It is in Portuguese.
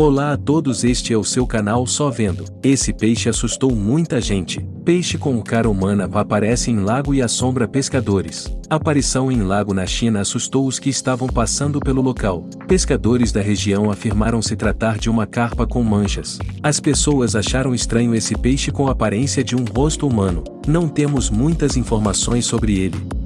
Olá a todos este é o seu canal Só Vendo. Esse peixe assustou muita gente. Peixe com cara humana aparece em lago e assombra pescadores. Aparição em lago na China assustou os que estavam passando pelo local. Pescadores da região afirmaram se tratar de uma carpa com manchas. As pessoas acharam estranho esse peixe com aparência de um rosto humano. Não temos muitas informações sobre ele.